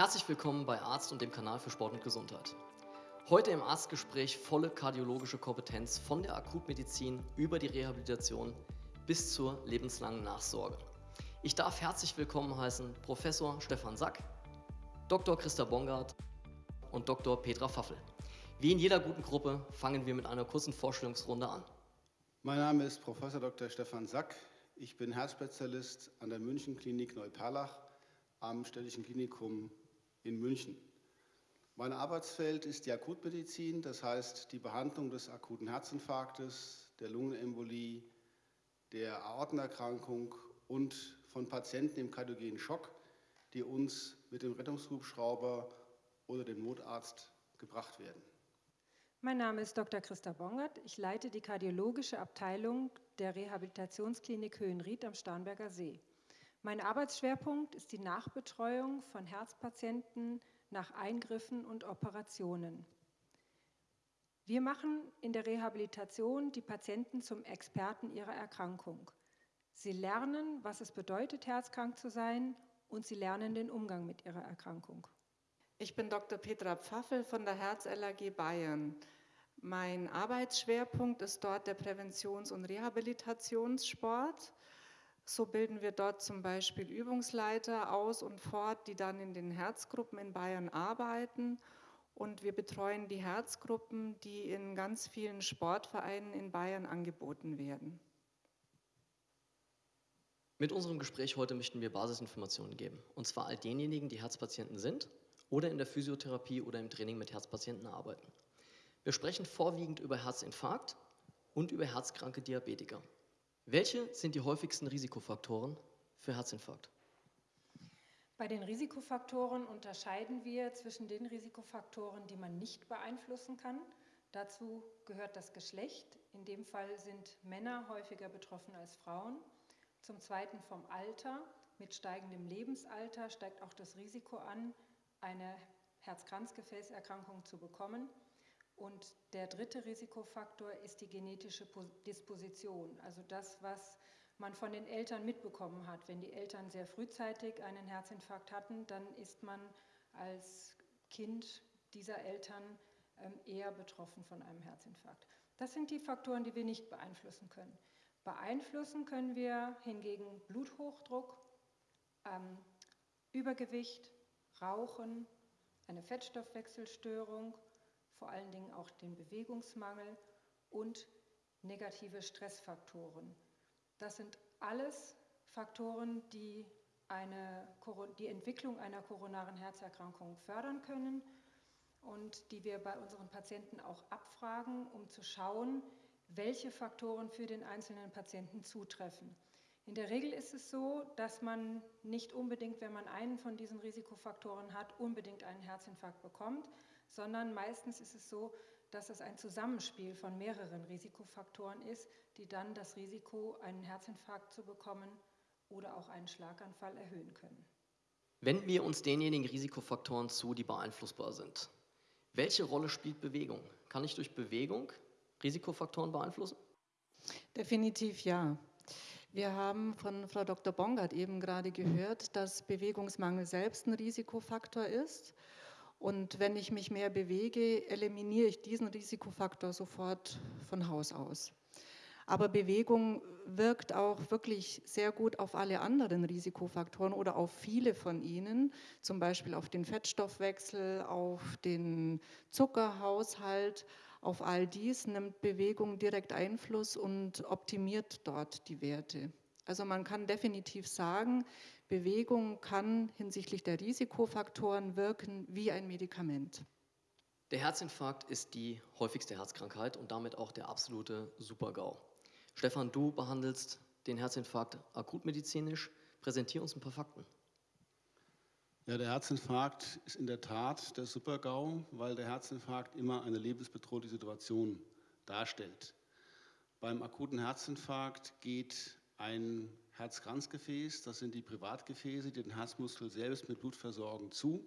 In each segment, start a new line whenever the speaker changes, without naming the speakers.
Herzlich willkommen bei Arzt und dem Kanal für Sport und Gesundheit. Heute im Arztgespräch volle kardiologische Kompetenz von der Akutmedizin über die Rehabilitation bis zur lebenslangen Nachsorge. Ich darf herzlich willkommen heißen Professor Stefan Sack, Dr. Christa Bongard und Dr. Petra Pfaffel. Wie in jeder guten Gruppe fangen wir mit einer kurzen Vorstellungsrunde an.
Mein Name ist Professor Dr. Stefan Sack. Ich bin Herzspezialist an der München Klinik Neuperlach am Städtischen Klinikum in München. Mein Arbeitsfeld ist die Akutmedizin, das heißt die Behandlung des akuten Herzinfarktes, der Lungenembolie, der Aortenerkrankung und von Patienten im kardiogenen Schock, die uns mit dem Rettungshubschrauber oder dem Notarzt gebracht werden.
Mein Name ist Dr. Christa Bongert. Ich leite die kardiologische Abteilung der Rehabilitationsklinik Höhenried am Starnberger See. Mein Arbeitsschwerpunkt ist die Nachbetreuung von Herzpatienten nach Eingriffen und Operationen. Wir machen in der Rehabilitation die Patienten zum Experten ihrer Erkrankung. Sie lernen, was es bedeutet, herzkrank zu sein und sie lernen den Umgang mit ihrer Erkrankung.
Ich bin Dr. Petra Pfaffel von der Herz-LAG Bayern. Mein Arbeitsschwerpunkt ist dort der Präventions- und Rehabilitationssport. So bilden wir dort zum Beispiel Übungsleiter aus und fort, die dann in den Herzgruppen in Bayern arbeiten. Und wir betreuen die Herzgruppen, die in ganz vielen Sportvereinen in Bayern angeboten werden.
Mit unserem Gespräch heute möchten wir Basisinformationen geben. Und zwar all denjenigen, die Herzpatienten sind oder in der Physiotherapie oder im Training mit Herzpatienten arbeiten. Wir sprechen vorwiegend über Herzinfarkt und über herzkranke Diabetiker. Welche sind die häufigsten Risikofaktoren für Herzinfarkt?
Bei den Risikofaktoren unterscheiden wir zwischen den Risikofaktoren, die man nicht beeinflussen kann. Dazu gehört das Geschlecht. In dem Fall sind Männer häufiger betroffen als Frauen. Zum Zweiten vom Alter. Mit steigendem Lebensalter steigt auch das Risiko an, eine Herz-Kranzgefäßerkrankung zu bekommen. Und der dritte Risikofaktor ist die genetische Disposition, also das, was man von den Eltern mitbekommen hat. Wenn die Eltern sehr frühzeitig einen Herzinfarkt hatten, dann ist man als Kind dieser Eltern ähm, eher betroffen von einem Herzinfarkt. Das sind die Faktoren, die wir nicht beeinflussen können. Beeinflussen können wir hingegen Bluthochdruck, ähm, Übergewicht, Rauchen, eine Fettstoffwechselstörung, vor allen Dingen auch den Bewegungsmangel und negative Stressfaktoren. Das sind alles Faktoren, die eine, die Entwicklung einer koronaren Herzerkrankung fördern können und die wir bei unseren Patienten auch abfragen, um zu schauen, welche Faktoren für den einzelnen Patienten zutreffen. In der Regel ist es so, dass man nicht unbedingt, wenn man einen von diesen Risikofaktoren hat, unbedingt einen Herzinfarkt bekommt, sondern meistens ist es so, dass es ein Zusammenspiel von mehreren Risikofaktoren ist, die dann das Risiko, einen Herzinfarkt zu bekommen oder auch einen Schlaganfall erhöhen können.
Wenden wir uns denjenigen Risikofaktoren zu, die beeinflussbar sind. Welche Rolle spielt Bewegung? Kann ich durch Bewegung Risikofaktoren beeinflussen?
Definitiv ja. Wir haben von Frau Dr. Bongard eben gerade gehört, dass Bewegungsmangel selbst ein Risikofaktor ist. Und wenn ich mich mehr bewege, eliminiere ich diesen Risikofaktor sofort von Haus aus. Aber Bewegung wirkt auch wirklich sehr gut auf alle anderen Risikofaktoren oder auf viele von ihnen, zum Beispiel auf den Fettstoffwechsel, auf den Zuckerhaushalt. Auf all dies nimmt Bewegung direkt Einfluss und optimiert dort die Werte. Also man kann definitiv sagen, Bewegung kann hinsichtlich der Risikofaktoren wirken wie ein Medikament.
Der Herzinfarkt ist die häufigste Herzkrankheit und damit auch der absolute Super-GAU. Stefan, du behandelst den Herzinfarkt akutmedizinisch. Präsentier uns ein paar Fakten.
Ja, der Herzinfarkt ist in der Tat der Super-GAU, weil der Herzinfarkt immer eine lebensbedrohliche Situation darstellt. Beim akuten Herzinfarkt geht ein Herzkranzgefäß, das sind die Privatgefäße, die den Herzmuskel selbst mit Blut versorgen, zu.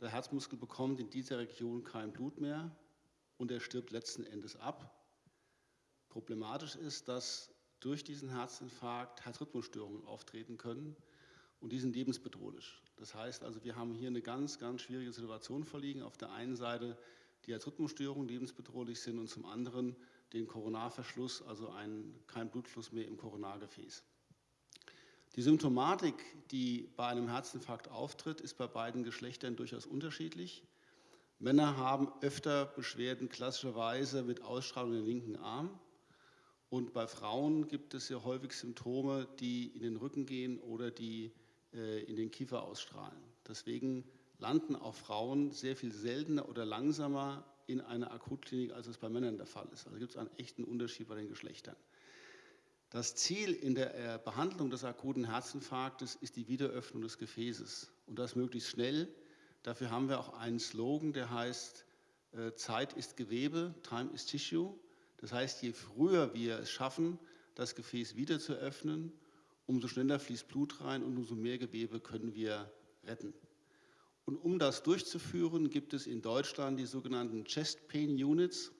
Der Herzmuskel bekommt in dieser Region kein Blut mehr und er stirbt letzten Endes ab. Problematisch ist, dass durch diesen Herzinfarkt Herzrhythmusstörungen auftreten können und die sind lebensbedrohlich. Das heißt also, wir haben hier eine ganz, ganz schwierige Situation vorliegen. Auf der einen Seite die Herzrhythmusstörungen lebensbedrohlich sind und zum anderen den Koronarverschluss, also ein, kein Blutfluss mehr im Koronargefäß. Die Symptomatik, die bei einem Herzinfarkt auftritt, ist bei beiden Geschlechtern durchaus unterschiedlich. Männer haben öfter Beschwerden klassischerweise mit Ausstrahlung im linken Arm. Und bei Frauen gibt es ja häufig Symptome, die in den Rücken gehen oder die äh, in den Kiefer ausstrahlen. Deswegen landen auch Frauen sehr viel seltener oder langsamer in einer Akutklinik, als es bei Männern der Fall ist. Also gibt es einen echten Unterschied bei den Geschlechtern. Das Ziel in der äh, Behandlung des akuten Herzinfarktes ist die Wiederöffnung des Gefäßes und das möglichst schnell. Dafür haben wir auch einen Slogan, der heißt äh, Zeit ist Gewebe, Time is Tissue. Das heißt, je früher wir es schaffen, das Gefäß wieder zu öffnen, umso schneller fließt Blut rein und umso mehr Gewebe können wir retten. Und um das durchzuführen, gibt es in Deutschland die sogenannten Chest Pain Units.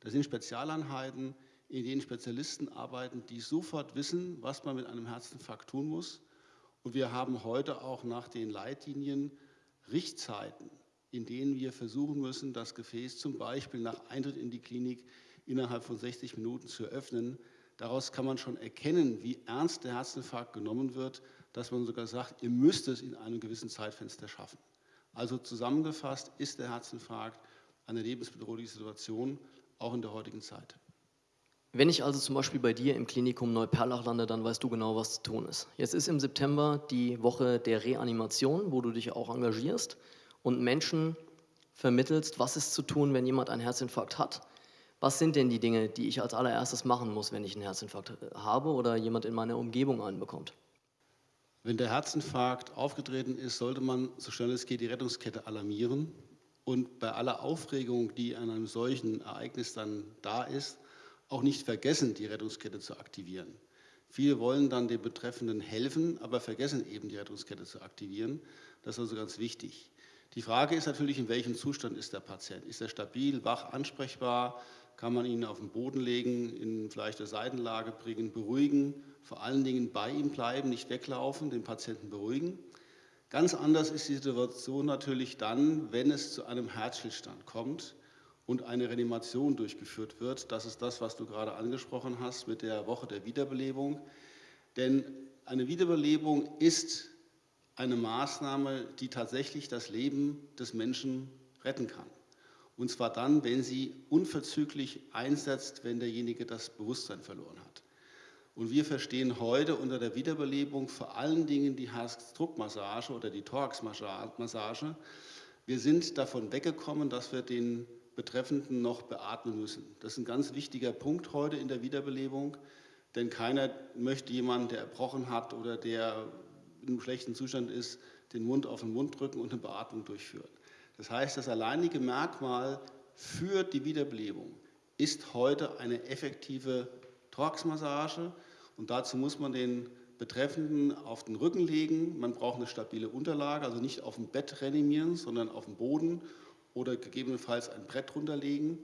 Das sind Spezialeinheiten, in denen Spezialisten arbeiten, die sofort wissen, was man mit einem Herzinfarkt tun muss. Und wir haben heute auch nach den Leitlinien Richtzeiten, in denen wir versuchen müssen, das Gefäß zum Beispiel nach Eintritt in die Klinik innerhalb von 60 Minuten zu öffnen, Daraus kann man schon erkennen, wie ernst der Herzinfarkt genommen wird, dass man sogar sagt, ihr müsst es in einem gewissen Zeitfenster schaffen. Also zusammengefasst ist der Herzinfarkt eine lebensbedrohliche Situation, auch in der heutigen Zeit.
Wenn ich also zum Beispiel bei dir im Klinikum Neuperlach lande, dann weißt du genau, was zu tun ist. Jetzt ist im September die Woche der Reanimation, wo du dich auch engagierst und Menschen vermittelst, was ist zu tun, wenn jemand einen Herzinfarkt hat was sind denn die Dinge, die ich als allererstes machen muss, wenn ich einen Herzinfarkt habe oder jemand in meiner Umgebung einen bekommt?
Wenn der Herzinfarkt aufgetreten ist, sollte man so schnell es geht die Rettungskette alarmieren und bei aller Aufregung, die an einem solchen Ereignis dann da ist, auch nicht vergessen, die Rettungskette zu aktivieren. Viele wollen dann den Betreffenden helfen, aber vergessen eben die Rettungskette zu aktivieren. Das ist also ganz wichtig. Die Frage ist natürlich, in welchem Zustand ist der Patient? Ist er stabil, wach, ansprechbar? kann man ihn auf den Boden legen, in vielleicht eine Seitenlage bringen, beruhigen, vor allen Dingen bei ihm bleiben, nicht weglaufen, den Patienten beruhigen. Ganz anders ist die Situation natürlich dann, wenn es zu einem Herzstillstand kommt und eine Reanimation durchgeführt wird. Das ist das, was du gerade angesprochen hast mit der Woche der Wiederbelebung. Denn eine Wiederbelebung ist eine Maßnahme, die tatsächlich das Leben des Menschen retten kann. Und zwar dann, wenn sie unverzüglich einsetzt, wenn derjenige das Bewusstsein verloren hat. Und wir verstehen heute unter der Wiederbelebung vor allen Dingen die Herzdruckmassage oder die Thoraxmassage. Wir sind davon weggekommen, dass wir den Betreffenden noch beatmen müssen. Das ist ein ganz wichtiger Punkt heute in der Wiederbelebung, denn keiner möchte jemanden, der erbrochen hat oder der in einem schlechten Zustand ist, den Mund auf den Mund drücken und eine Beatmung durchführen. Das heißt, das alleinige Merkmal für die Wiederbelebung ist heute eine effektive Thoraxmassage und dazu muss man den Betreffenden auf den Rücken legen. Man braucht eine stabile Unterlage, also nicht auf dem Bett reanimieren, sondern auf dem Boden oder gegebenenfalls ein Brett runterlegen.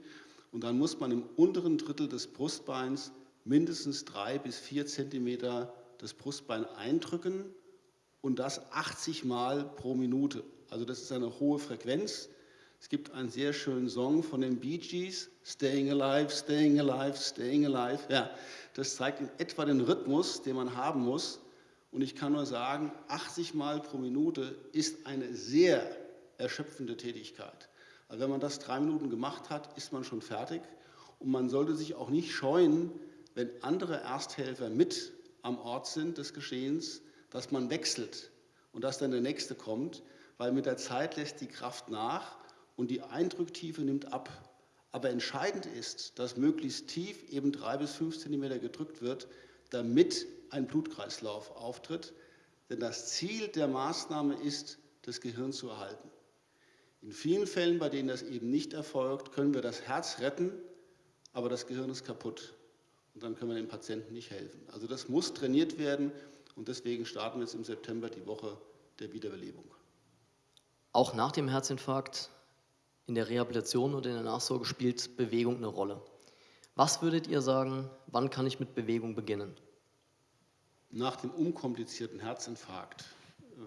Und dann muss man im unteren Drittel des Brustbeins mindestens drei bis vier Zentimeter das Brustbein eindrücken und das 80 Mal pro Minute. Also das ist eine hohe Frequenz. Es gibt einen sehr schönen Song von den Bee Gees, Staying Alive, Staying Alive, Staying Alive. Ja, das zeigt in etwa den Rhythmus, den man haben muss. Und ich kann nur sagen, 80 Mal pro Minute ist eine sehr erschöpfende Tätigkeit. Also wenn man das drei Minuten gemacht hat, ist man schon fertig. Und man sollte sich auch nicht scheuen, wenn andere Ersthelfer mit am Ort sind des Geschehens, dass man wechselt und dass dann der Nächste kommt weil mit der Zeit lässt die Kraft nach und die Eindrücktiefe nimmt ab. Aber entscheidend ist, dass möglichst tief eben drei bis fünf Zentimeter gedrückt wird, damit ein Blutkreislauf auftritt. Denn das Ziel der Maßnahme ist, das Gehirn zu erhalten. In vielen Fällen, bei denen das eben nicht erfolgt, können wir das Herz retten, aber das Gehirn ist kaputt. Und dann können wir dem Patienten nicht helfen. Also das muss trainiert werden und deswegen starten wir jetzt im September die Woche der Wiederbelebung.
Auch nach dem Herzinfarkt in der Rehabilitation und in der Nachsorge spielt Bewegung eine Rolle. Was würdet ihr sagen, wann kann ich mit Bewegung beginnen?
Nach dem unkomplizierten Herzinfarkt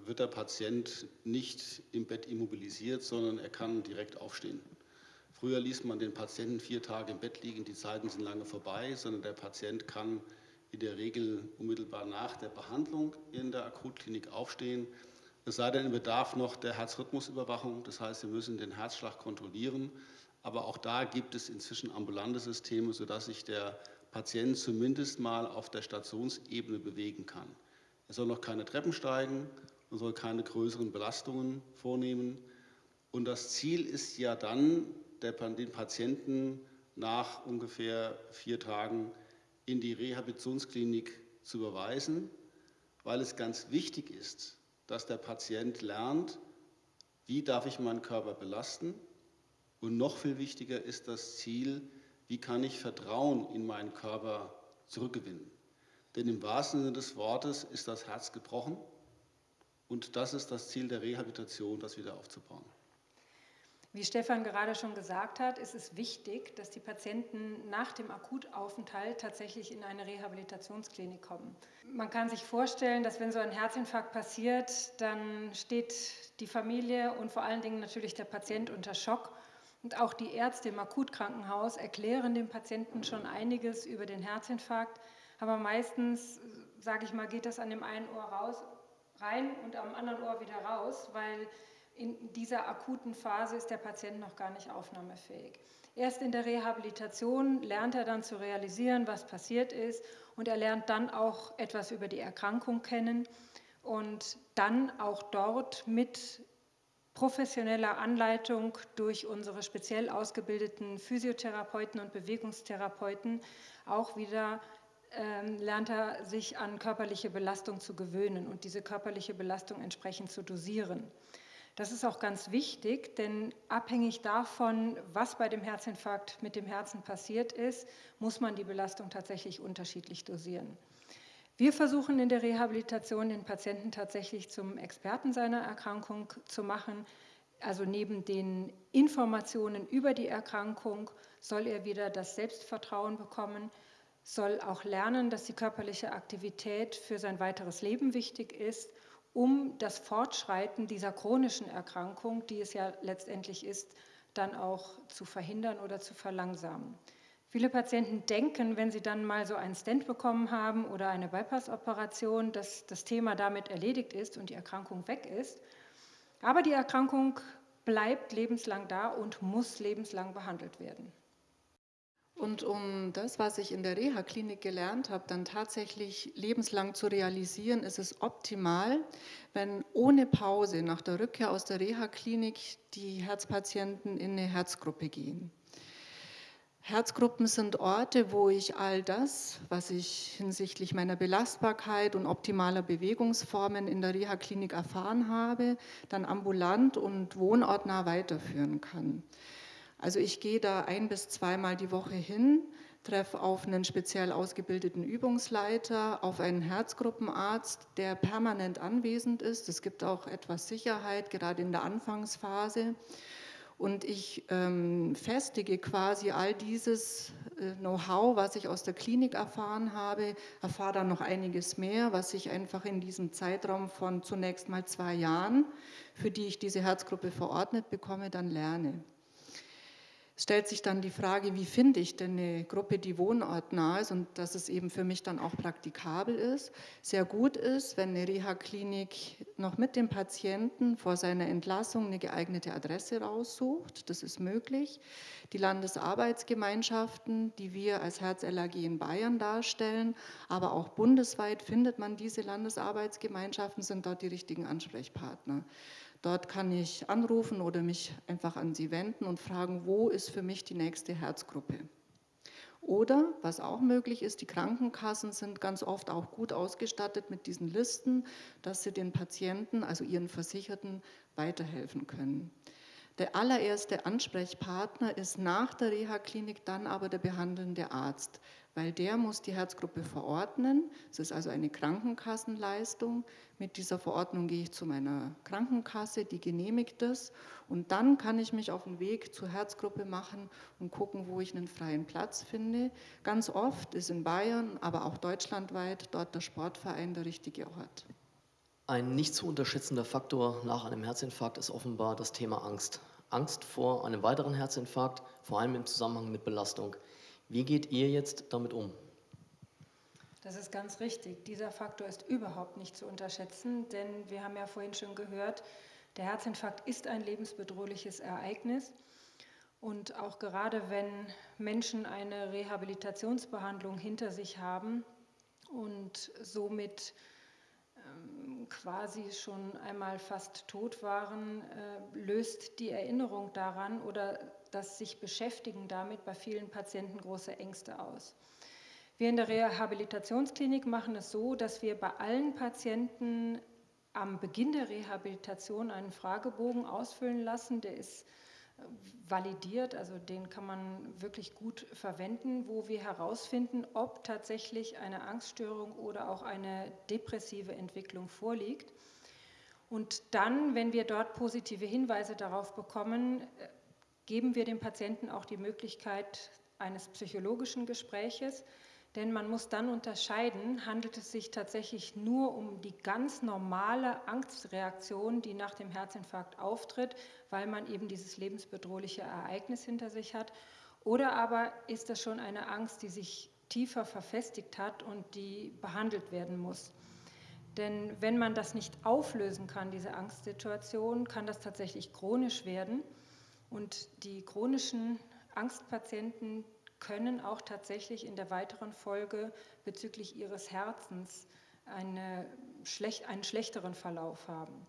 wird der Patient nicht im Bett immobilisiert, sondern er kann direkt aufstehen. Früher ließ man den Patienten vier Tage im Bett liegen, die Zeiten sind lange vorbei, sondern der Patient kann in der Regel unmittelbar nach der Behandlung in der Akutklinik aufstehen. Es sei denn, im Bedarf noch der Herzrhythmusüberwachung, das heißt, wir müssen den Herzschlag kontrollieren. Aber auch da gibt es inzwischen ambulante Systeme, sodass sich der Patient zumindest mal auf der Stationsebene bewegen kann. Er soll noch keine Treppen steigen und soll keine größeren Belastungen vornehmen. Und das Ziel ist ja dann, den Patienten nach ungefähr vier Tagen in die Rehabilitationsklinik zu überweisen, weil es ganz wichtig ist, dass der Patient lernt, wie darf ich meinen Körper belasten. Und noch viel wichtiger ist das Ziel, wie kann ich Vertrauen in meinen Körper zurückgewinnen. Denn im wahrsten Sinne des Wortes ist das Herz gebrochen und das ist das Ziel der Rehabilitation, das wieder aufzubauen.
Wie Stefan gerade schon gesagt hat, ist es wichtig, dass die Patienten nach dem Akutaufenthalt tatsächlich in eine Rehabilitationsklinik kommen. Man kann sich vorstellen, dass wenn so ein Herzinfarkt passiert, dann steht die Familie und vor allen Dingen natürlich der Patient unter Schock. Und auch die Ärzte im Akutkrankenhaus erklären dem Patienten schon einiges über den Herzinfarkt. Aber meistens, sage ich mal, geht das an dem einen Ohr raus, rein und am anderen Ohr wieder raus, weil in dieser akuten Phase ist der Patient noch gar nicht aufnahmefähig. Erst in der Rehabilitation lernt er dann zu realisieren, was passiert ist und er lernt dann auch etwas über die Erkrankung kennen und dann auch dort mit professioneller Anleitung durch unsere speziell ausgebildeten Physiotherapeuten und Bewegungstherapeuten auch wieder ähm, lernt er sich an körperliche Belastung zu gewöhnen und diese körperliche Belastung entsprechend zu dosieren. Das ist auch ganz wichtig, denn abhängig davon, was bei dem Herzinfarkt mit dem Herzen passiert ist, muss man die Belastung tatsächlich unterschiedlich dosieren. Wir versuchen in der Rehabilitation den Patienten tatsächlich zum Experten seiner Erkrankung zu machen. Also neben den Informationen über die Erkrankung soll er wieder das Selbstvertrauen bekommen, soll auch lernen, dass die körperliche Aktivität für sein weiteres Leben wichtig ist um das Fortschreiten dieser chronischen Erkrankung, die es ja letztendlich ist, dann auch zu verhindern oder zu verlangsamen. Viele Patienten denken, wenn sie dann mal so einen Stent bekommen haben oder eine Bypass-Operation, dass das Thema damit erledigt ist und die Erkrankung weg ist. Aber die Erkrankung bleibt lebenslang da und muss lebenslang behandelt werden.
Und um das, was ich in der Reha-Klinik gelernt habe, dann tatsächlich lebenslang zu realisieren, ist es optimal, wenn ohne Pause nach der Rückkehr aus der Reha-Klinik die Herzpatienten in eine Herzgruppe gehen. Herzgruppen sind Orte, wo ich all das, was ich hinsichtlich meiner Belastbarkeit und optimaler Bewegungsformen in der Reha-Klinik erfahren habe, dann ambulant und wohnortnah weiterführen kann. Also ich gehe da ein bis zweimal die Woche hin, treffe auf einen speziell ausgebildeten Übungsleiter, auf einen Herzgruppenarzt, der permanent anwesend ist. Es gibt auch etwas Sicherheit, gerade in der Anfangsphase. Und ich ähm, festige quasi all dieses äh, Know-how, was ich aus der Klinik erfahren habe, erfahre dann noch einiges mehr, was ich einfach in diesem Zeitraum von zunächst mal zwei Jahren, für die ich diese Herzgruppe verordnet bekomme, dann lerne stellt sich dann die Frage, wie finde ich denn eine Gruppe, die wohnortnah ist und dass es eben für mich dann auch praktikabel ist. Sehr gut ist, wenn eine Reha-Klinik noch mit dem Patienten vor seiner Entlassung eine geeignete Adresse raussucht. Das ist möglich. Die Landesarbeitsgemeinschaften, die wir als Herz-LAG in Bayern darstellen, aber auch bundesweit findet man diese Landesarbeitsgemeinschaften, sind dort die richtigen Ansprechpartner. Dort kann ich anrufen oder mich einfach an Sie wenden und fragen, wo ist für mich die nächste Herzgruppe. Oder, was auch möglich ist, die Krankenkassen sind ganz oft auch gut ausgestattet mit diesen Listen, dass sie den Patienten, also ihren Versicherten, weiterhelfen können. Der allererste Ansprechpartner ist nach der Reha-Klinik dann aber der behandelnde Arzt, weil der muss die Herzgruppe verordnen. Es ist also eine Krankenkassenleistung. Mit dieser Verordnung gehe ich zu meiner Krankenkasse, die genehmigt es und dann kann ich mich auf den Weg zur Herzgruppe machen und gucken, wo ich einen freien Platz finde. Ganz oft ist in Bayern, aber auch deutschlandweit dort der Sportverein der richtige Ort.
Ein nicht zu unterschätzender Faktor nach einem Herzinfarkt ist offenbar das Thema Angst. Angst vor einem weiteren Herzinfarkt, vor allem im Zusammenhang mit Belastung. Wie geht ihr jetzt damit um?
Das ist ganz richtig. Dieser Faktor ist überhaupt nicht zu unterschätzen, denn wir haben ja vorhin schon gehört, der Herzinfarkt ist ein lebensbedrohliches Ereignis. Und auch gerade wenn Menschen eine Rehabilitationsbehandlung hinter sich haben und somit ähm, quasi schon einmal fast tot waren, äh, löst die Erinnerung daran oder das sich beschäftigen damit bei vielen Patienten große Ängste aus. Wir in der Rehabilitationsklinik machen es so, dass wir bei allen Patienten am Beginn der Rehabilitation einen Fragebogen ausfüllen lassen. Der ist äh, validiert, also den kann man wirklich gut verwenden, wo wir herausfinden, ob tatsächlich eine Angststörung oder auch eine depressive Entwicklung vorliegt. Und dann, wenn wir dort positive Hinweise darauf bekommen, äh, geben wir dem Patienten auch die Möglichkeit eines psychologischen Gespräches, denn man muss dann unterscheiden, handelt es sich tatsächlich nur um die ganz normale Angstreaktion, die nach dem Herzinfarkt auftritt, weil man eben dieses lebensbedrohliche Ereignis hinter sich hat, oder aber ist das schon eine Angst, die sich tiefer verfestigt hat und die behandelt werden muss. Denn wenn man das nicht auflösen kann, diese Angstsituation, kann das tatsächlich chronisch werden. Und die chronischen Angstpatienten können auch tatsächlich in der weiteren Folge bezüglich ihres Herzens eine, einen schlechteren Verlauf haben.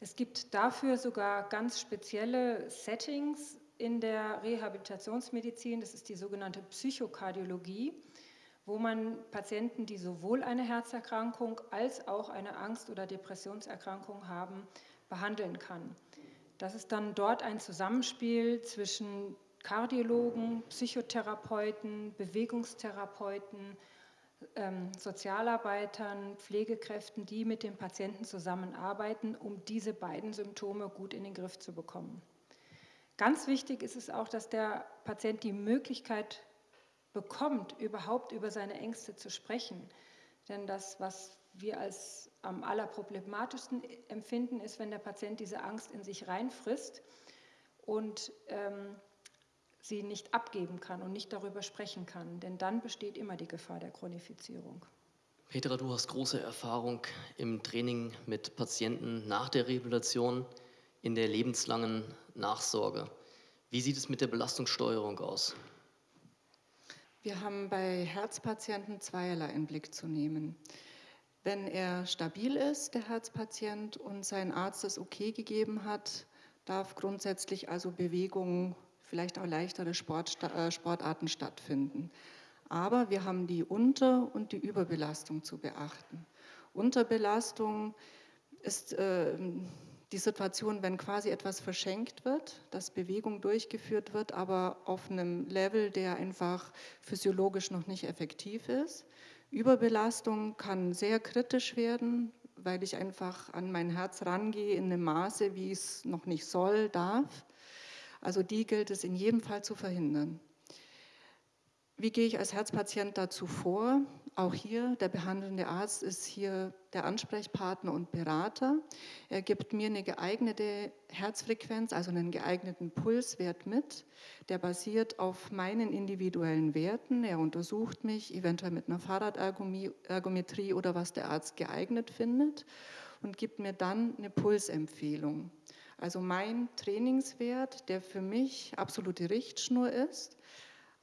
Es gibt dafür sogar ganz spezielle Settings in der Rehabilitationsmedizin, das ist die sogenannte Psychokardiologie, wo man Patienten, die sowohl eine Herzerkrankung als auch eine Angst- oder Depressionserkrankung haben, behandeln kann. Das ist dann dort ein Zusammenspiel zwischen Kardiologen, Psychotherapeuten, Bewegungstherapeuten, ähm, Sozialarbeitern, Pflegekräften, die mit dem Patienten zusammenarbeiten, um diese beiden Symptome gut in den Griff zu bekommen. Ganz wichtig ist es auch, dass der Patient die Möglichkeit bekommt, überhaupt über seine Ängste zu sprechen. Denn das, was wir als am allerproblematischsten empfinden, ist, wenn der Patient diese Angst in sich reinfrisst und ähm, sie nicht abgeben kann und nicht darüber sprechen kann. Denn dann besteht immer die Gefahr der Chronifizierung.
Petra, du hast große Erfahrung im Training mit Patienten nach der Rehabilitation in der lebenslangen Nachsorge. Wie sieht es mit der Belastungssteuerung aus?
Wir haben bei Herzpatienten zweierlei in Blick zu nehmen. Wenn er stabil ist, der Herzpatient, und sein Arzt es okay gegeben hat, darf grundsätzlich also Bewegung, vielleicht auch leichtere Sport, äh, Sportarten stattfinden. Aber wir haben die Unter- und die Überbelastung zu beachten. Unterbelastung ist äh, die Situation, wenn quasi etwas verschenkt wird, dass Bewegung durchgeführt wird, aber auf einem Level, der einfach physiologisch noch nicht effektiv ist. Überbelastung kann sehr kritisch werden, weil ich einfach an mein Herz rangehe in einem Maße, wie es noch nicht soll, darf. Also die gilt es in jedem Fall zu verhindern. Wie gehe ich als Herzpatient dazu vor? Auch hier, der behandelnde Arzt ist hier der Ansprechpartner und Berater. Er gibt mir eine geeignete Herzfrequenz, also einen geeigneten Pulswert mit. Der basiert auf meinen individuellen Werten. Er untersucht mich eventuell mit einer Fahrradergometrie oder was der Arzt geeignet findet und gibt mir dann eine Pulsempfehlung. Also mein Trainingswert, der für mich absolute Richtschnur ist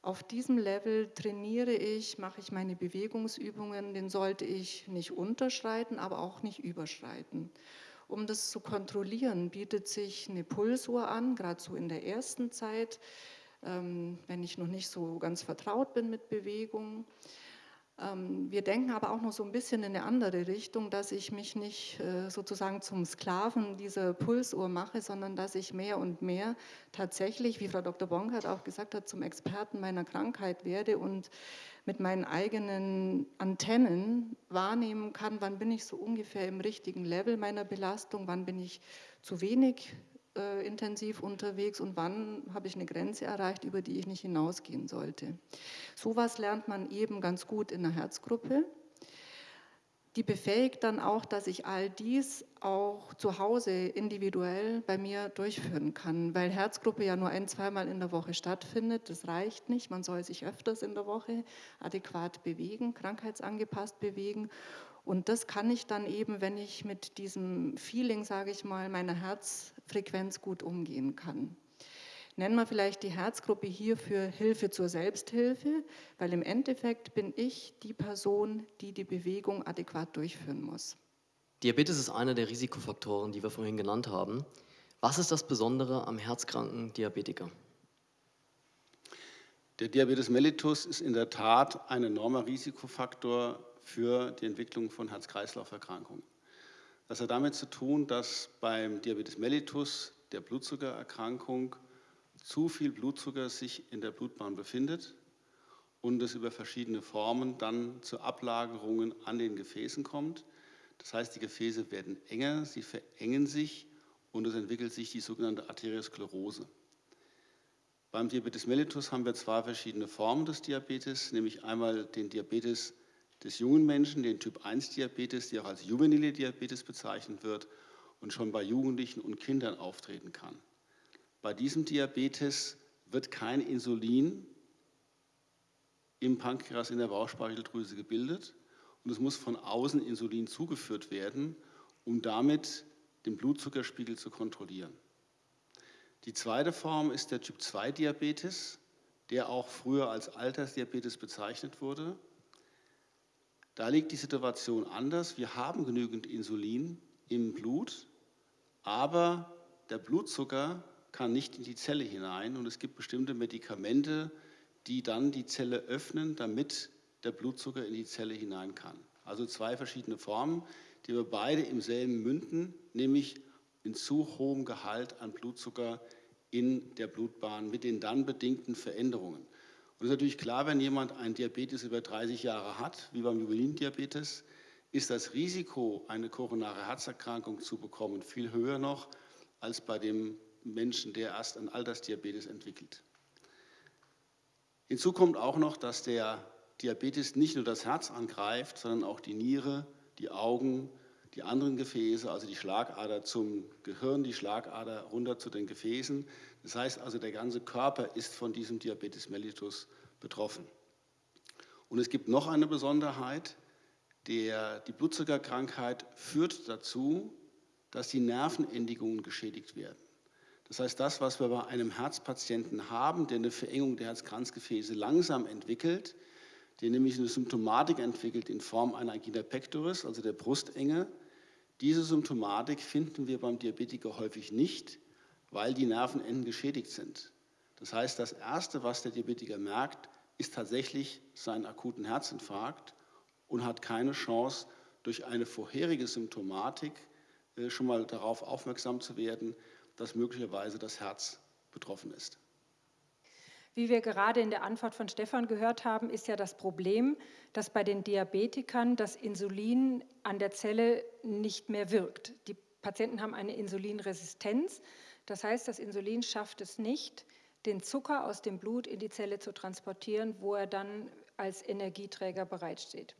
auf diesem Level trainiere ich, mache ich meine Bewegungsübungen, den sollte ich nicht unterschreiten, aber auch nicht überschreiten. Um das zu kontrollieren, bietet sich eine Pulsuhr an, gerade so in der ersten Zeit, ähm, wenn ich noch nicht so ganz vertraut bin mit Bewegung. Ähm, wir denken aber auch noch so ein bisschen in eine andere Richtung, dass ich mich nicht äh, sozusagen zum Sklaven dieser Pulsuhr mache, sondern dass ich mehr und mehr tatsächlich, wie Frau Dr. Bonkert auch gesagt hat, zum Experten meiner Krankheit werde und mit meinen eigenen Antennen wahrnehmen kann, wann bin ich so ungefähr im richtigen Level meiner Belastung, wann bin ich zu wenig äh, intensiv unterwegs und wann habe ich eine Grenze erreicht, über die ich nicht hinausgehen sollte. Sowas lernt man eben ganz gut in der Herzgruppe. Die befähigt dann auch, dass ich all dies auch zu Hause individuell bei mir durchführen kann, weil Herzgruppe ja nur ein, zweimal in der Woche stattfindet. Das reicht nicht. Man soll sich öfters in der Woche adäquat bewegen, krankheitsangepasst bewegen. Und das kann ich dann eben, wenn ich mit diesem Feeling, sage ich mal, meiner Herzfrequenz gut umgehen kann. Nennen wir vielleicht die Herzgruppe hier für Hilfe zur Selbsthilfe, weil im Endeffekt bin ich die Person, die die Bewegung adäquat durchführen muss.
Diabetes ist einer der Risikofaktoren, die wir vorhin genannt haben. Was ist das Besondere am herzkranken Diabetiker?
Der Diabetes mellitus ist in der Tat ein enormer Risikofaktor für die Entwicklung von Herz-Kreislauf-Erkrankungen. Das hat damit zu tun, dass beim Diabetes mellitus, der Blutzuckererkrankung, zu viel Blutzucker sich in der Blutbahn befindet und es über verschiedene Formen dann zu Ablagerungen an den Gefäßen kommt. Das heißt, die Gefäße werden enger, sie verengen sich und es entwickelt sich die sogenannte Arteriosklerose. Beim Diabetes mellitus haben wir zwei verschiedene Formen des Diabetes, nämlich einmal den Diabetes des jungen Menschen, den Typ-1-Diabetes, der auch als juvenile Diabetes bezeichnet wird und schon bei Jugendlichen und Kindern auftreten kann. Bei diesem Diabetes wird kein Insulin im Pankreas in der Bauchspeicheldrüse gebildet und es muss von außen Insulin zugeführt werden, um damit den Blutzuckerspiegel zu kontrollieren. Die zweite Form ist der Typ-2-Diabetes, der auch früher als Altersdiabetes bezeichnet wurde. Da liegt die Situation anders. Wir haben genügend Insulin im Blut, aber der Blutzucker kann nicht in die Zelle hinein und es gibt bestimmte Medikamente, die dann die Zelle öffnen, damit der Blutzucker in die Zelle hinein kann. Also zwei verschiedene Formen, die wir beide im selben münden, nämlich in zu hohem Gehalt an Blutzucker in der Blutbahn mit den dann bedingten Veränderungen. Und es ist natürlich klar, wenn jemand einen Diabetes über 30 Jahre hat, wie beim Juvelindiabetes, ist das Risiko, eine koronare Herzerkrankung zu bekommen, viel höher noch als bei dem Menschen, der erst einen Altersdiabetes entwickelt. Hinzu kommt auch noch, dass der Diabetes nicht nur das Herz angreift, sondern auch die Niere, die Augen, die anderen Gefäße, also die Schlagader zum Gehirn, die Schlagader runter zu den Gefäßen. Das heißt also, der ganze Körper ist von diesem Diabetes mellitus betroffen. Und es gibt noch eine Besonderheit, der, die Blutzuckerkrankheit führt dazu, dass die Nervenendigungen geschädigt werden. Das heißt, das, was wir bei einem Herzpatienten haben, der eine Verengung der Herzkranzgefäße langsam entwickelt, der nämlich eine Symptomatik entwickelt in Form einer Angina pectoris, also der Brustenge. Diese Symptomatik finden wir beim Diabetiker häufig nicht, weil die Nervenenden geschädigt sind. Das heißt, das Erste, was der Diabetiker merkt, ist tatsächlich sein akuten Herzinfarkt und hat keine Chance, durch eine vorherige Symptomatik äh, schon mal darauf aufmerksam zu werden, dass möglicherweise das Herz betroffen ist.
Wie wir gerade in der Antwort von Stefan gehört haben, ist ja das Problem, dass bei den Diabetikern das Insulin an der Zelle nicht mehr wirkt. Die Patienten haben eine Insulinresistenz. Das heißt, das Insulin schafft es nicht, den Zucker aus dem Blut in die Zelle zu transportieren, wo er dann als Energieträger bereitsteht.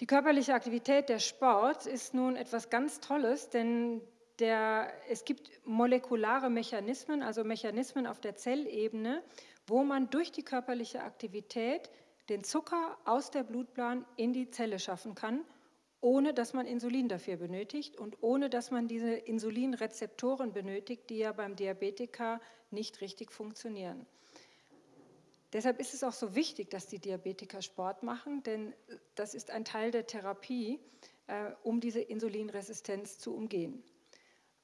Die körperliche Aktivität, der Sport, ist nun etwas ganz Tolles, denn der, es gibt molekulare Mechanismen, also Mechanismen auf der Zellebene, wo man durch die körperliche Aktivität den Zucker aus der Blutbahn in die Zelle schaffen kann, ohne dass man Insulin dafür benötigt und ohne dass man diese Insulinrezeptoren benötigt, die ja beim Diabetiker nicht richtig funktionieren. Deshalb ist es auch so wichtig, dass die Diabetiker Sport machen, denn das ist ein Teil der Therapie, äh, um diese Insulinresistenz zu umgehen.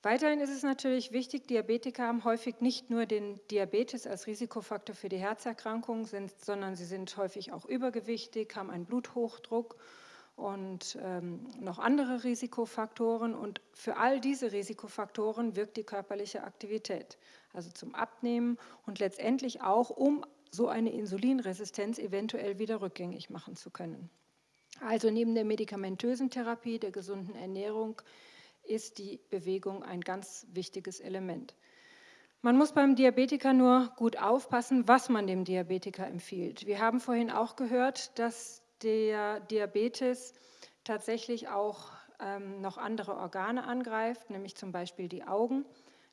Weiterhin ist es natürlich wichtig, Diabetiker haben häufig nicht nur den Diabetes als Risikofaktor für die Herzerkrankungen, sind, sondern sie sind häufig auch übergewichtig, haben einen Bluthochdruck und ähm, noch andere Risikofaktoren. Und für all diese Risikofaktoren wirkt die körperliche Aktivität, also zum Abnehmen und letztendlich auch, um so eine Insulinresistenz eventuell wieder rückgängig machen zu können. Also neben der medikamentösen Therapie, der gesunden Ernährung, ist die Bewegung ein ganz wichtiges Element. Man muss beim Diabetiker nur gut aufpassen, was man dem Diabetiker empfiehlt. Wir haben vorhin auch gehört, dass der Diabetes tatsächlich auch ähm, noch andere Organe angreift, nämlich zum Beispiel die Augen.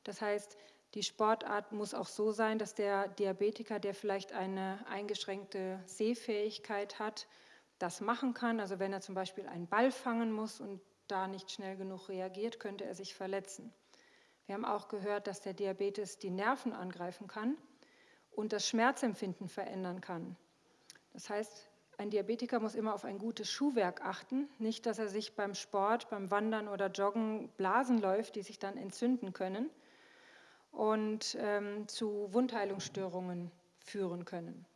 Das heißt, die Sportart muss auch so sein, dass der Diabetiker, der vielleicht eine eingeschränkte Sehfähigkeit hat, das machen kann. Also wenn er zum Beispiel einen Ball fangen muss und da nicht schnell genug reagiert, könnte er sich verletzen. Wir haben auch gehört, dass der Diabetes die Nerven angreifen kann und das Schmerzempfinden verändern kann. Das heißt, ein Diabetiker muss immer auf ein gutes Schuhwerk achten, nicht, dass er sich beim Sport, beim Wandern oder Joggen Blasen läuft, die sich dann entzünden können und ähm, zu Wundheilungsstörungen führen können.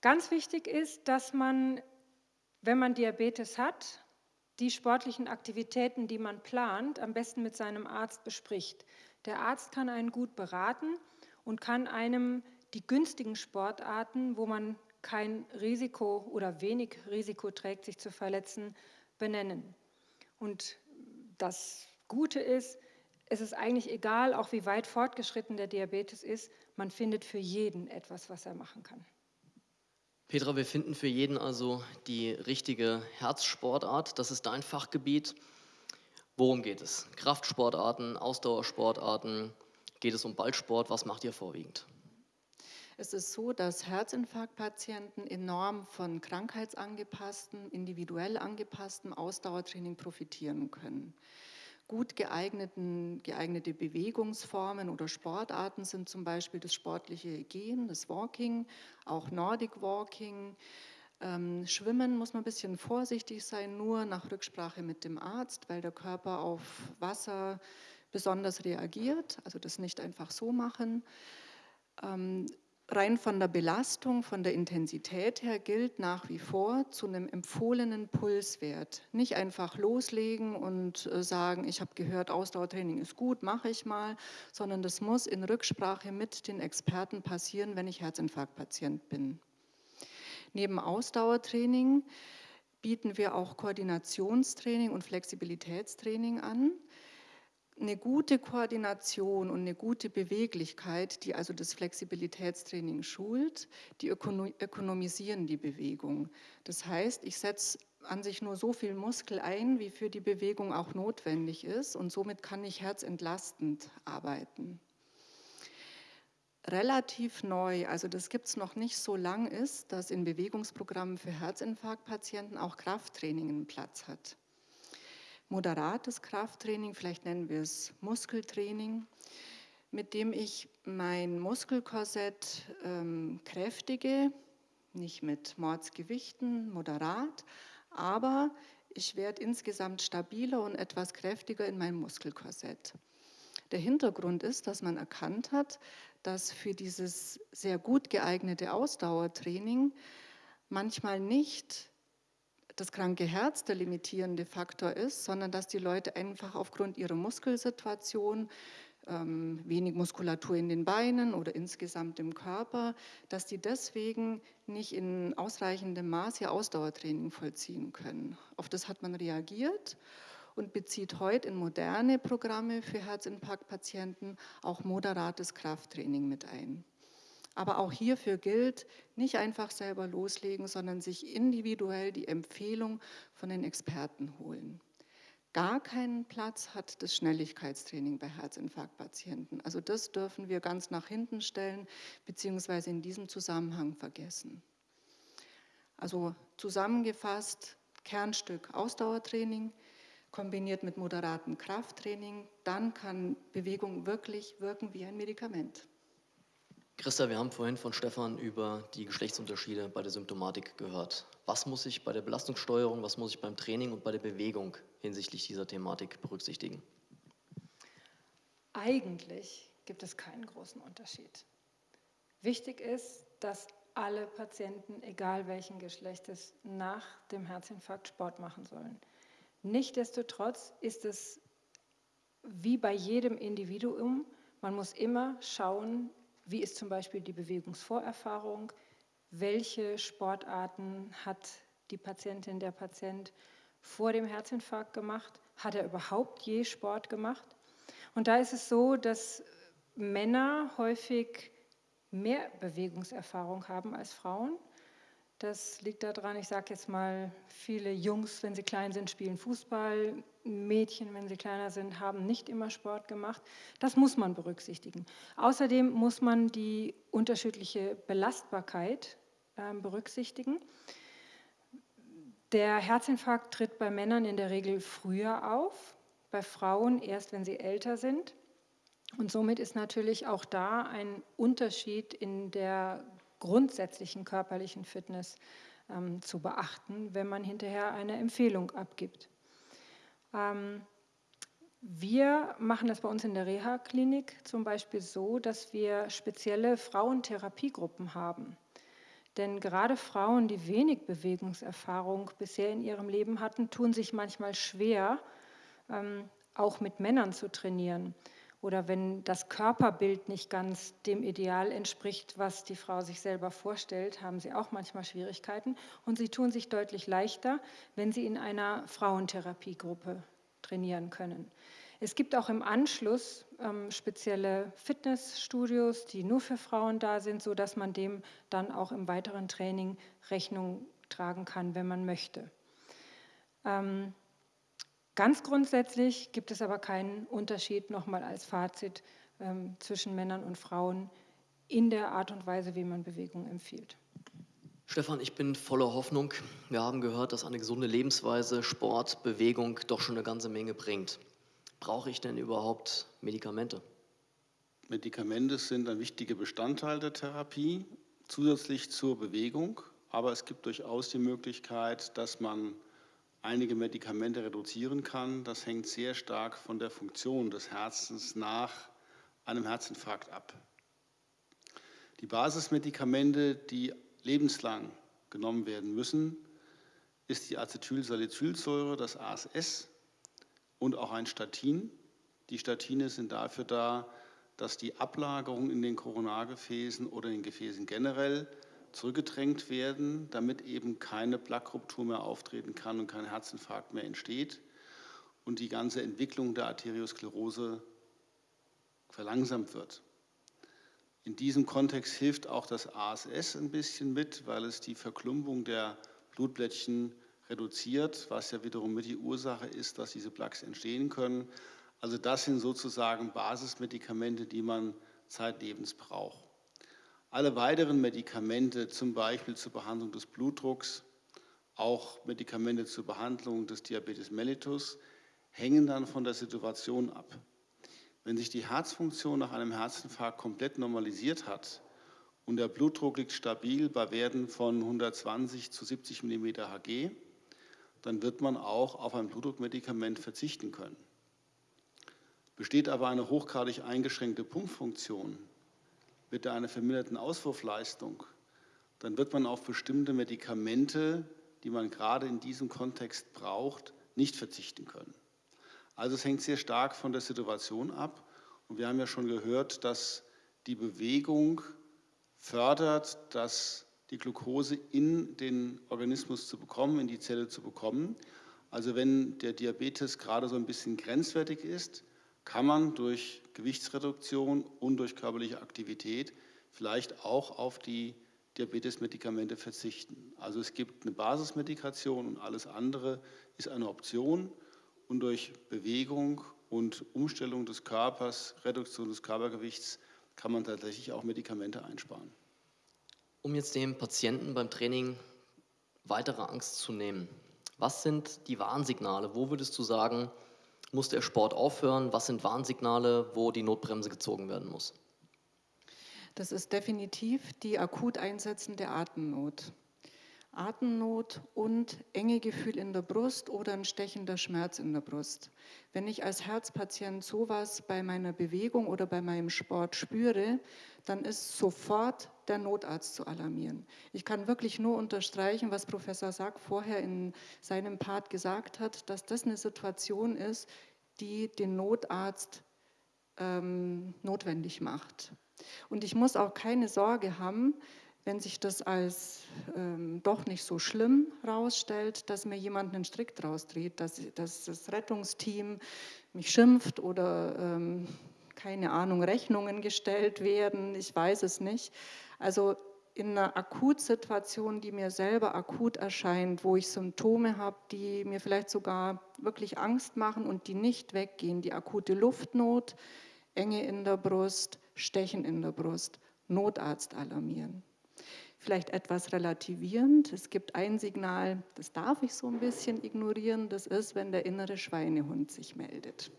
Ganz wichtig ist, dass man, wenn man Diabetes hat, die sportlichen Aktivitäten, die man plant, am besten mit seinem Arzt bespricht. Der Arzt kann einen gut beraten und kann einem die günstigen Sportarten, wo man kein Risiko oder wenig Risiko trägt, sich zu verletzen, benennen. Und das Gute ist, es ist eigentlich egal, auch wie weit fortgeschritten der Diabetes ist, man findet für jeden etwas, was er machen kann.
Petra, wir finden für jeden also die richtige Herzsportart. Das ist dein Fachgebiet. Worum geht es? Kraftsportarten, Ausdauersportarten? Geht es um Ballsport? Was macht ihr vorwiegend?
Es ist so, dass Herzinfarktpatienten enorm von krankheitsangepassten, individuell angepassten Ausdauertraining profitieren können. Gut geeigneten, geeignete Bewegungsformen oder Sportarten sind zum Beispiel das sportliche Gehen, das Walking, auch Nordic Walking. Ähm, Schwimmen muss man ein bisschen vorsichtig sein, nur nach Rücksprache mit dem Arzt, weil der Körper auf Wasser besonders reagiert, also das nicht einfach so machen. Ähm, rein von der Belastung, von der Intensität her gilt nach wie vor zu einem empfohlenen Pulswert. Nicht einfach loslegen und äh, sagen, ich habe gehört, Ausdauertraining ist gut, mache ich mal, sondern das muss in Rücksprache mit den Experten passieren, wenn ich Herzinfarktpatient bin. Neben Ausdauertraining bieten wir auch Koordinationstraining und Flexibilitätstraining an eine gute Koordination und eine gute Beweglichkeit, die also das Flexibilitätstraining schult, die ökonomisieren die Bewegung. Das heißt, ich setze an sich nur so viel Muskel ein, wie für die Bewegung auch notwendig ist und somit kann ich herzentlastend arbeiten. Relativ neu, also das gibt es noch nicht so lang, ist, dass in Bewegungsprogrammen für Herzinfarktpatienten auch Krafttraining einen Platz hat moderates Krafttraining, vielleicht nennen wir es Muskeltraining, mit dem ich mein Muskelkorsett ähm, kräftige, nicht mit Mordsgewichten, moderat, aber ich werde insgesamt stabiler und etwas kräftiger in meinem Muskelkorsett. Der Hintergrund ist, dass man erkannt hat, dass für dieses sehr gut geeignete Ausdauertraining manchmal nicht das kranke Herz der limitierende Faktor ist, sondern dass die Leute einfach aufgrund ihrer Muskelsituation, ähm, wenig Muskulatur in den Beinen oder insgesamt im Körper, dass die deswegen nicht in ausreichendem Maß ihr Ausdauertraining vollziehen können. Auf das hat man reagiert und bezieht heute in moderne Programme für Herzinfarktpatienten auch moderates Krafttraining mit ein. Aber auch hierfür gilt, nicht einfach selber loslegen, sondern sich individuell die Empfehlung von den Experten holen. Gar keinen Platz hat das Schnelligkeitstraining bei Herzinfarktpatienten. Also das dürfen wir ganz nach hinten stellen, beziehungsweise in diesem Zusammenhang vergessen. Also zusammengefasst, Kernstück Ausdauertraining, kombiniert mit moderatem Krafttraining, dann kann Bewegung wirklich wirken wie ein Medikament.
Christa, wir haben vorhin von Stefan über die Geschlechtsunterschiede bei der Symptomatik gehört. Was muss ich bei der Belastungssteuerung, was muss ich beim Training und bei der Bewegung hinsichtlich dieser Thematik berücksichtigen?
eigentlich gibt es keinen großen Unterschied. Wichtig ist, dass alle Patienten, egal welchen Geschlechtes, nach dem Herzinfarkt Sport machen sollen. Nichtsdestotrotz ist es wie bei jedem Individuum, man muss immer schauen, wie ist zum Beispiel die Bewegungsvorerfahrung, welche Sportarten hat die Patientin, der Patient vor dem Herzinfarkt gemacht, hat er überhaupt je Sport gemacht. Und da ist es so, dass Männer häufig mehr Bewegungserfahrung haben als Frauen. Das liegt daran, ich sage jetzt mal, viele Jungs, wenn sie klein sind, spielen Fußball, Mädchen, wenn sie kleiner sind, haben nicht immer Sport gemacht. Das muss man berücksichtigen. Außerdem muss man die unterschiedliche Belastbarkeit äh, berücksichtigen. Der Herzinfarkt tritt bei Männern in der Regel früher auf, bei Frauen erst, wenn sie älter sind. Und somit ist natürlich auch da ein Unterschied in der grundsätzlichen körperlichen Fitness ähm, zu beachten, wenn man hinterher eine Empfehlung abgibt. Ähm, wir machen das bei uns in der Reha-Klinik zum Beispiel so, dass wir spezielle Frauentherapiegruppen haben. Denn gerade Frauen, die wenig Bewegungserfahrung bisher in ihrem Leben hatten, tun sich manchmal schwer, ähm, auch mit Männern zu trainieren oder wenn das Körperbild nicht ganz dem Ideal entspricht, was die Frau sich selber vorstellt, haben sie auch manchmal Schwierigkeiten. Und sie tun sich deutlich leichter, wenn sie in einer Frauentherapiegruppe trainieren können. Es gibt auch im Anschluss ähm, spezielle Fitnessstudios, die nur für Frauen da sind, sodass man dem dann auch im weiteren Training Rechnung tragen kann, wenn man möchte. Ähm, Ganz grundsätzlich gibt es aber keinen Unterschied, nochmal als Fazit, ähm, zwischen Männern und Frauen in der Art und Weise, wie man Bewegung empfiehlt.
Stefan, ich bin voller Hoffnung. Wir haben gehört, dass eine gesunde Lebensweise, Sport, Bewegung doch schon eine ganze Menge bringt. Brauche ich denn überhaupt Medikamente?
Medikamente sind ein wichtiger Bestandteil der Therapie, zusätzlich zur Bewegung. Aber es gibt durchaus die Möglichkeit, dass man einige Medikamente reduzieren kann. Das hängt sehr stark von der Funktion des Herzens nach einem Herzinfarkt ab. Die Basismedikamente, die lebenslang genommen werden müssen, ist die Acetylsalicylsäure, das ASS und auch ein Statin. Die Statine sind dafür da, dass die Ablagerung in den Koronargefäßen oder in den Gefäßen generell zurückgedrängt werden, damit eben keine Plaqueruptur mehr auftreten kann und kein Herzinfarkt mehr entsteht und die ganze Entwicklung der Arteriosklerose verlangsamt wird. In diesem Kontext hilft auch das ASS ein bisschen mit, weil es die Verklumpung der Blutblättchen reduziert, was ja wiederum mit die Ursache ist, dass diese Plaques entstehen können. Also das sind sozusagen Basismedikamente, die man zeitlebens braucht. Alle weiteren Medikamente, zum Beispiel zur Behandlung des Blutdrucks, auch Medikamente zur Behandlung des Diabetes mellitus, hängen dann von der Situation ab. Wenn sich die Herzfunktion nach einem Herzinfarkt komplett normalisiert hat und der Blutdruck liegt stabil bei Werten von 120 zu 70 mm Hg, dann wird man auch auf ein Blutdruckmedikament verzichten können. Besteht aber eine hochgradig eingeschränkte Pumpfunktion, mit einer verminderten Auswurfleistung, dann wird man auf bestimmte Medikamente, die man gerade in diesem Kontext braucht, nicht verzichten können. Also es hängt sehr stark von der Situation ab. Und wir haben ja schon gehört, dass die Bewegung fördert, dass die Glucose in den Organismus zu bekommen, in die Zelle zu bekommen. Also wenn der Diabetes gerade so ein bisschen grenzwertig ist, kann man durch Gewichtsreduktion und durch körperliche Aktivität vielleicht auch auf die Diabetesmedikamente verzichten. Also es gibt eine Basismedikation und alles andere ist eine Option und durch Bewegung und Umstellung des Körpers, Reduktion des Körpergewichts kann man tatsächlich auch Medikamente einsparen.
Um jetzt dem Patienten beim Training weitere Angst zu nehmen, was sind die Warnsignale? Wo würdest du sagen, muss der Sport aufhören? Was sind Warnsignale, wo die Notbremse gezogen werden muss?
Das ist definitiv die akut einsetzende Atemnot. Atemnot und enge Gefühl in der Brust oder ein stechender Schmerz in der Brust. Wenn ich als Herzpatient sowas bei meiner Bewegung oder bei meinem Sport spüre, dann ist sofort der Notarzt zu alarmieren. Ich kann wirklich nur unterstreichen, was Professor Sack vorher in seinem Part gesagt hat, dass das eine Situation ist, die den Notarzt ähm, notwendig macht. Und ich muss auch keine Sorge haben, wenn sich das als ähm, doch nicht so schlimm herausstellt, dass mir jemand einen Strick draus dreht, dass, dass das Rettungsteam mich schimpft oder ähm, keine Ahnung, Rechnungen gestellt werden, ich weiß es nicht. Also in einer Akutsituation, die mir selber akut erscheint, wo ich Symptome habe, die mir vielleicht sogar wirklich Angst machen und die nicht weggehen, die akute Luftnot, Enge in der Brust, Stechen in der Brust, Notarzt alarmieren vielleicht etwas relativierend. Es gibt ein Signal, das darf ich so ein bisschen ignorieren, das ist, wenn der innere Schweinehund sich meldet.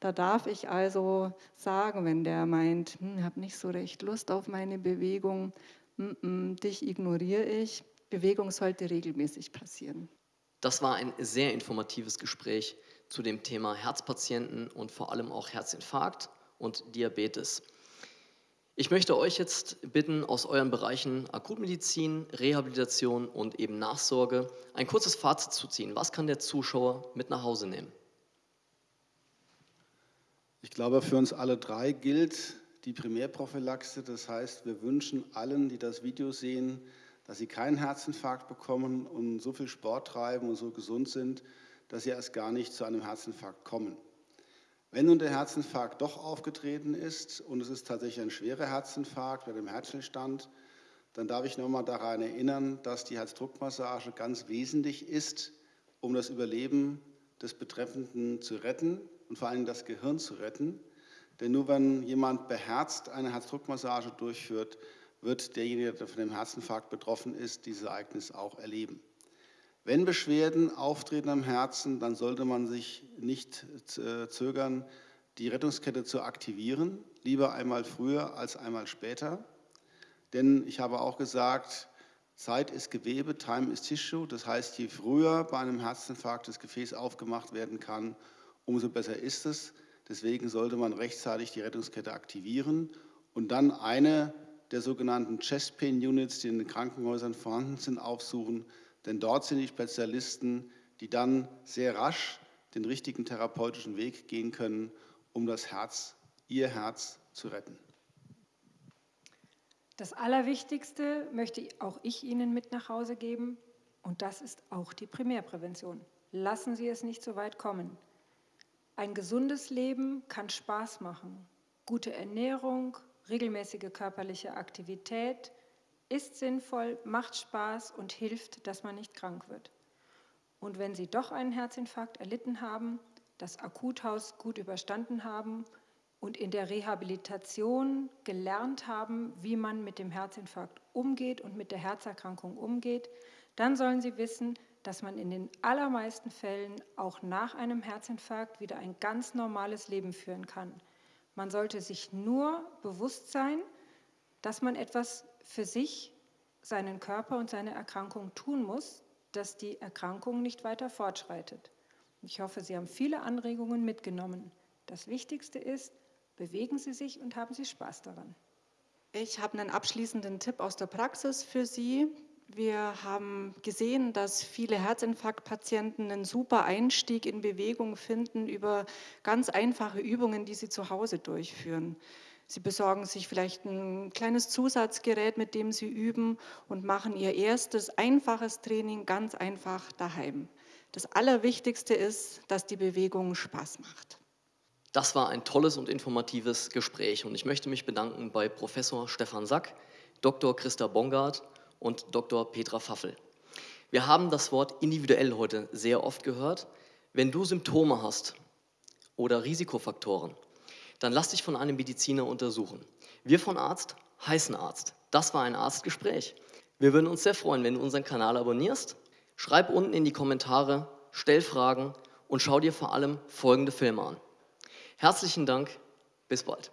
Da darf ich also sagen, wenn der meint, hm, ich habe nicht so recht Lust auf meine Bewegung, mm -mm, dich ignoriere ich. Bewegung sollte regelmäßig passieren.
Das war ein sehr informatives Gespräch zu dem Thema Herzpatienten und vor allem auch Herzinfarkt und Diabetes. Ich möchte euch jetzt bitten, aus euren Bereichen Akutmedizin, Rehabilitation und eben Nachsorge ein kurzes Fazit zu ziehen. Was kann der Zuschauer mit nach Hause nehmen?
Ich glaube, für uns alle drei gilt die Primärprophylaxe. Das heißt, wir wünschen allen, die das Video sehen, dass sie keinen Herzinfarkt bekommen und so viel Sport treiben und so gesund sind, dass sie erst gar nicht zu einem Herzinfarkt kommen. Wenn nun der Herzinfarkt doch aufgetreten ist und es ist tatsächlich ein schwerer Herzinfarkt mit dem Herzstillstand, dann darf ich nochmal daran erinnern, dass die Herzdruckmassage ganz wesentlich ist, um das Überleben des Betreffenden zu retten und vor allem das Gehirn zu retten. Denn nur wenn jemand beherzt eine Herzdruckmassage durchführt, wird derjenige, der von dem Herzinfarkt betroffen ist, dieses Ereignis auch erleben. Wenn Beschwerden auftreten am Herzen, dann sollte man sich nicht äh, zögern, die Rettungskette zu aktivieren, lieber einmal früher als einmal später. Denn ich habe auch gesagt, Zeit ist Gewebe, Time ist Tissue. Das heißt, je früher bei einem Herzinfarkt das Gefäß aufgemacht werden kann, umso besser ist es. Deswegen sollte man rechtzeitig die Rettungskette aktivieren und dann eine der sogenannten Chest Pain Units, die in den Krankenhäusern vorhanden sind, aufsuchen, denn dort sind die Spezialisten, die dann sehr rasch den richtigen therapeutischen Weg gehen können, um das Herz, ihr Herz zu retten.
Das Allerwichtigste möchte auch ich Ihnen mit nach Hause geben und das ist auch die Primärprävention. Lassen Sie es nicht so weit kommen. Ein gesundes Leben kann Spaß machen. Gute Ernährung, regelmäßige körperliche Aktivität, ist sinnvoll, macht Spaß und hilft, dass man nicht krank wird. Und wenn Sie doch einen Herzinfarkt erlitten haben, das Akuthaus gut überstanden haben und in der Rehabilitation gelernt haben, wie man mit dem Herzinfarkt umgeht und mit der Herzerkrankung umgeht, dann sollen Sie wissen, dass man in den allermeisten Fällen auch nach einem Herzinfarkt wieder ein ganz normales Leben führen kann. Man sollte sich nur bewusst sein, dass man etwas für sich, seinen Körper und seine Erkrankung tun muss, dass die Erkrankung nicht weiter fortschreitet. Ich hoffe, Sie haben viele Anregungen mitgenommen. Das Wichtigste ist, bewegen Sie sich und haben Sie Spaß daran.
Ich habe einen abschließenden Tipp aus der Praxis für Sie. Wir haben gesehen, dass viele Herzinfarktpatienten einen super Einstieg in Bewegung finden über ganz einfache Übungen, die sie zu Hause durchführen. Sie besorgen sich vielleicht ein kleines Zusatzgerät, mit dem Sie üben und machen Ihr erstes einfaches Training ganz einfach daheim. Das Allerwichtigste ist, dass die Bewegung Spaß macht.
Das war ein tolles und informatives Gespräch und ich möchte mich bedanken bei Professor Stefan Sack, Dr. Christa Bongard und Dr. Petra Pfaffel. Wir haben das Wort individuell heute sehr oft gehört. Wenn du Symptome hast oder Risikofaktoren, dann lass dich von einem Mediziner untersuchen. Wir von Arzt heißen Arzt. Das war ein Arztgespräch. Wir würden uns sehr freuen, wenn du unseren Kanal abonnierst. Schreib unten in die Kommentare, stell Fragen und schau dir vor allem folgende Filme an. Herzlichen Dank, bis bald.